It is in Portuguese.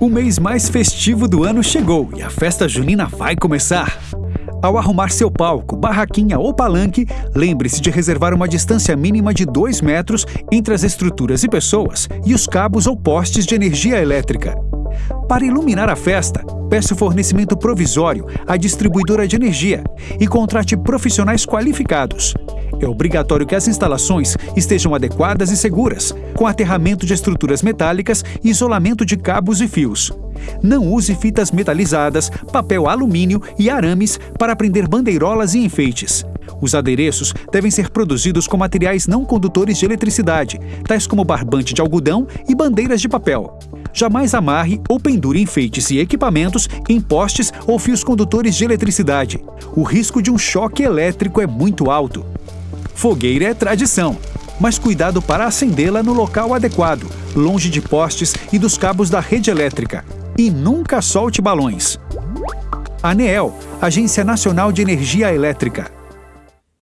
O mês mais festivo do ano chegou e a festa junina vai começar. Ao arrumar seu palco, barraquinha ou palanque, lembre-se de reservar uma distância mínima de 2 metros entre as estruturas e pessoas e os cabos ou postes de energia elétrica. Para iluminar a festa, peça o fornecimento provisório à distribuidora de energia e contrate profissionais qualificados. É obrigatório que as instalações estejam adequadas e seguras, com aterramento de estruturas metálicas e isolamento de cabos e fios. Não use fitas metalizadas, papel alumínio e arames para prender bandeirolas e enfeites. Os adereços devem ser produzidos com materiais não condutores de eletricidade, tais como barbante de algodão e bandeiras de papel. Jamais amarre ou pendure enfeites e equipamentos em postes ou fios condutores de eletricidade. O risco de um choque elétrico é muito alto. Fogueira é tradição, mas cuidado para acendê-la no local adequado, longe de postes e dos cabos da rede elétrica. E nunca solte balões. ANEEL, Agência Nacional de Energia Elétrica.